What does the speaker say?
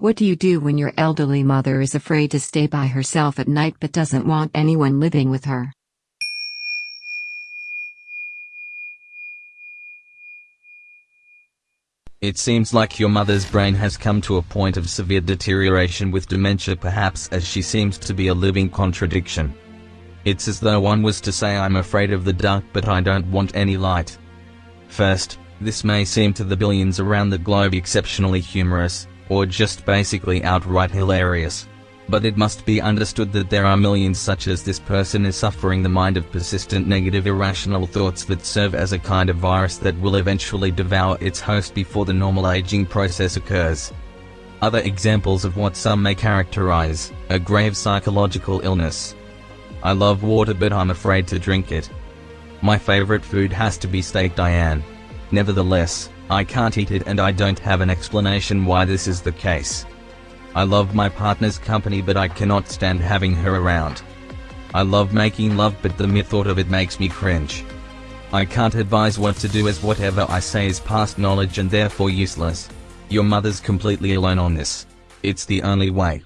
What do you do when your elderly mother is afraid to stay by herself at night but doesn't want anyone living with her? It seems like your mother's brain has come to a point of severe deterioration with dementia perhaps as she seems to be a living contradiction. It's as though one was to say I'm afraid of the dark but I don't want any light. First, this may seem to the billions around the globe exceptionally humorous, or just basically outright hilarious. But it must be understood that there are millions such as this person is suffering the mind of persistent negative irrational thoughts that serve as a kind of virus that will eventually devour its host before the normal aging process occurs. Other examples of what some may characterize, a grave psychological illness. I love water but I'm afraid to drink it. My favorite food has to be steak Diane. Nevertheless, I can't eat it and I don't have an explanation why this is the case. I love my partner's company but I cannot stand having her around. I love making love but the mere thought of it makes me cringe. I can't advise what to do as whatever I say is past knowledge and therefore useless. Your mother's completely alone on this. It's the only way.